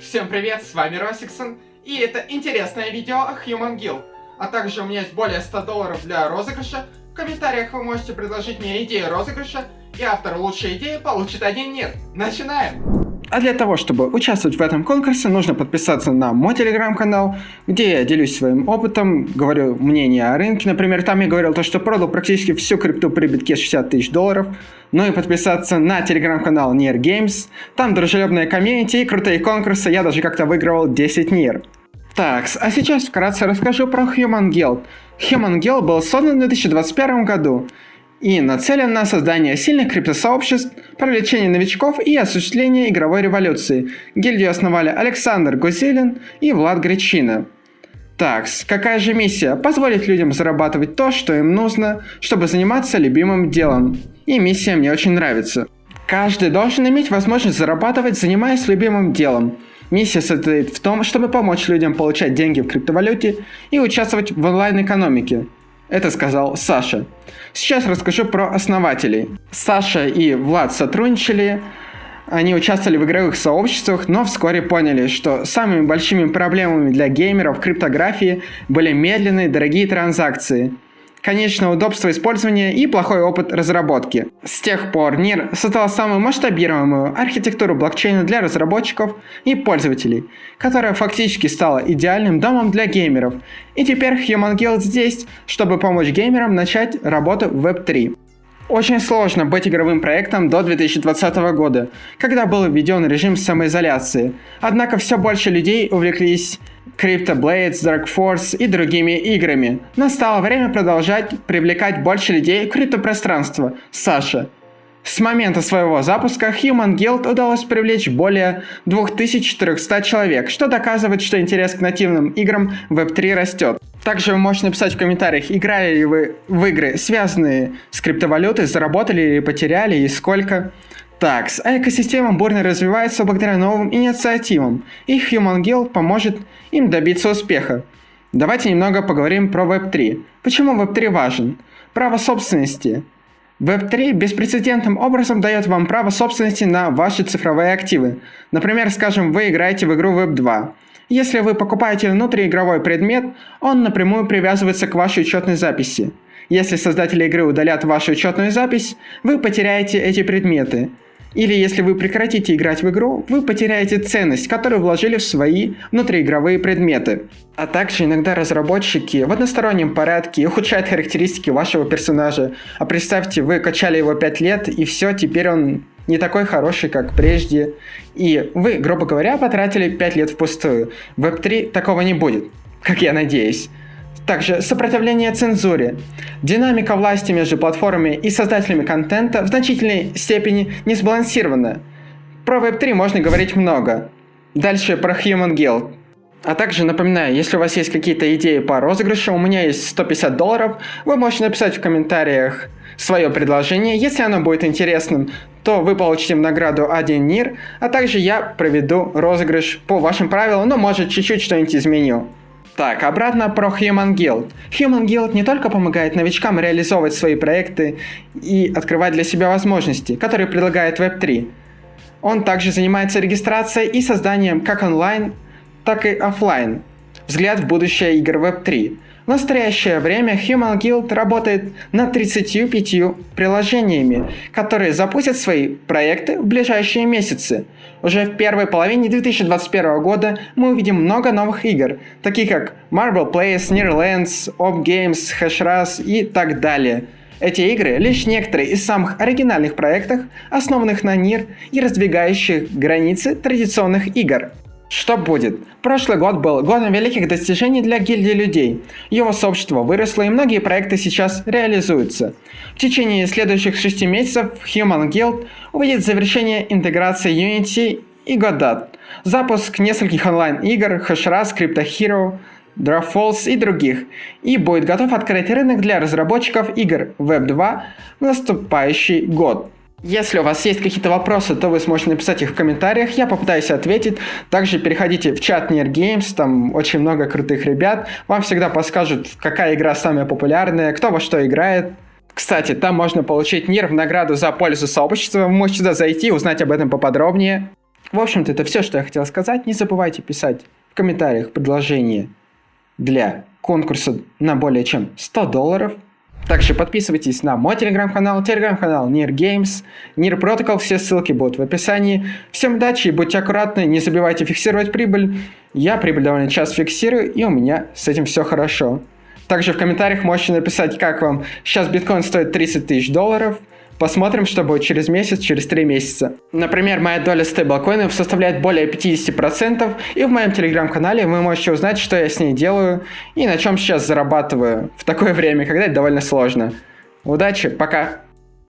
Всем привет, с вами Росиксон, и это интересное видео о Human Guild. А также у меня есть более 100 долларов для розыгрыша. В комментариях вы можете предложить мне идею розыгрыша, и автор лучшей идеи получит один мир. Начинаем! А для того, чтобы участвовать в этом конкурсе, нужно подписаться на мой телеграм-канал, где я делюсь своим опытом, говорю мнение о рынке. Например, там я говорил то, что продал практически всю крипту при битке 60 тысяч долларов. Ну и подписаться на телеграм-канал Near Games. Там дружелюбная комьюнити и крутые конкурсы. Я даже как-то выигрывал 10 Нир. Так, а сейчас вкратце расскажу про Human Guild. Human Guild был создан в 2021 году и нацелен на создание сильных криптосообществ, привлечение новичков и осуществление игровой революции. Гильдию основали Александр Гузелин и Влад Гречина. Так, какая же миссия? Позволить людям зарабатывать то, что им нужно, чтобы заниматься любимым делом. И миссия мне очень нравится. Каждый должен иметь возможность зарабатывать, занимаясь любимым делом. Миссия состоит в том, чтобы помочь людям получать деньги в криптовалюте и участвовать в онлайн-экономике. Это сказал Саша. Сейчас расскажу про основателей. Саша и Влад сотрудничали, они участвовали в игровых сообществах, но вскоре поняли, что самыми большими проблемами для геймеров криптографии были медленные дорогие транзакции – конечно, удобство использования и плохой опыт разработки. С тех пор NIR создала самую масштабируемую архитектуру блокчейна для разработчиков и пользователей, которая фактически стала идеальным домом для геймеров. И теперь Human Guild здесь, чтобы помочь геймерам начать работу в Web3. Очень сложно быть игровым проектом до 2020 года, когда был введен режим самоизоляции. Однако все больше людей увлеклись Crypto Blades, Dark Force и другими играми. Настало время продолжать привлекать больше людей в криптопространство. Саша. С момента своего запуска Human Guild удалось привлечь более 2400 человек, что доказывает, что интерес к нативным играм Web3 растет. Также вы можете написать в комментариях, играли ли вы в игры, связанные с криптовалютой, заработали или потеряли и сколько. Так, а экосистема бурно развивается благодаря новым инициативам, и Human Guild поможет им добиться успеха. Давайте немного поговорим про Web3. Почему Web3 важен? Право собственности. Web3 беспрецедентным образом дает вам право собственности на ваши цифровые активы. Например, скажем, вы играете в игру Web2. Если вы покупаете внутриигровой предмет, он напрямую привязывается к вашей учетной записи. Если создатели игры удалят вашу учетную запись, вы потеряете эти предметы. Или если вы прекратите играть в игру, вы потеряете ценность, которую вложили в свои внутриигровые предметы. А также иногда разработчики в одностороннем порядке ухудшают характеристики вашего персонажа. А представьте, вы качали его 5 лет, и все, теперь он не такой хороший, как прежде. И вы, грубо говоря, потратили 5 лет впустую. В Web3 такого не будет, как я надеюсь. Также сопротивление цензуре. Динамика власти между платформами и создателями контента в значительной степени не сбалансирована. Про Web3 можно говорить много. Дальше про Human Guild. А также напоминаю, если у вас есть какие-то идеи по розыгрышу, у меня есть 150 долларов, вы можете написать в комментариях свое предложение. Если оно будет интересным, то вы получите в награду один НИР, а также я проведу розыгрыш по вашим правилам, но может чуть-чуть что-нибудь изменю. Так, обратно про Human Guild. Human Guild не только помогает новичкам реализовывать свои проекты и открывать для себя возможности, которые предлагает Web3. Он также занимается регистрацией и созданием как онлайн, так и офлайн. Взгляд в будущее игр Web3. В настоящее время Human Guild работает над 35 приложениями, которые запустят свои проекты в ближайшие месяцы. Уже в первой половине 2021 года мы увидим много новых игр, таких как Marble Place, Nearlands, Op Games, Hashras и так далее. Эти игры лишь некоторые из самых оригинальных проектов, основанных на NIR и раздвигающих границы традиционных игр. Что будет? Прошлый год был годом великих достижений для гильдии людей. Его сообщество выросло и многие проекты сейчас реализуются. В течение следующих шести месяцев Human Guild увидит завершение интеграции Unity и Godot, запуск нескольких онлайн-игр, Hashras, Crypto Hero, Draft Falls и других, и будет готов открыть рынок для разработчиков игр Web 2 в наступающий год. Если у вас есть какие-то вопросы, то вы сможете написать их в комментариях, я попытаюсь ответить. Также переходите в чат Near Games, там очень много крутых ребят. Вам всегда подскажут, какая игра самая популярная, кто во что играет. Кстати, там можно получить НИР в награду за пользу сообщества. Вы можете туда зайти и узнать об этом поподробнее. В общем-то, это все, что я хотел сказать. Не забывайте писать в комментариях предложения для конкурса на более чем 100 долларов. Также подписывайтесь на мой телеграм-канал, телеграм-канал Nir Games, Nir Protocol, все ссылки будут в описании. Всем удачи будьте аккуратны, не забывайте фиксировать прибыль. Я прибыль довольно часто фиксирую, и у меня с этим все хорошо. Также в комментариях можете написать, как вам. Сейчас биткоин стоит 30 тысяч долларов. Посмотрим, что будет через месяц, через 3 месяца. Например, моя доля стейблкоинов составляет более 50%, и в моем телеграм-канале вы можете узнать, что я с ней делаю и на чем сейчас зарабатываю в такое время, когда это довольно сложно. Удачи, пока!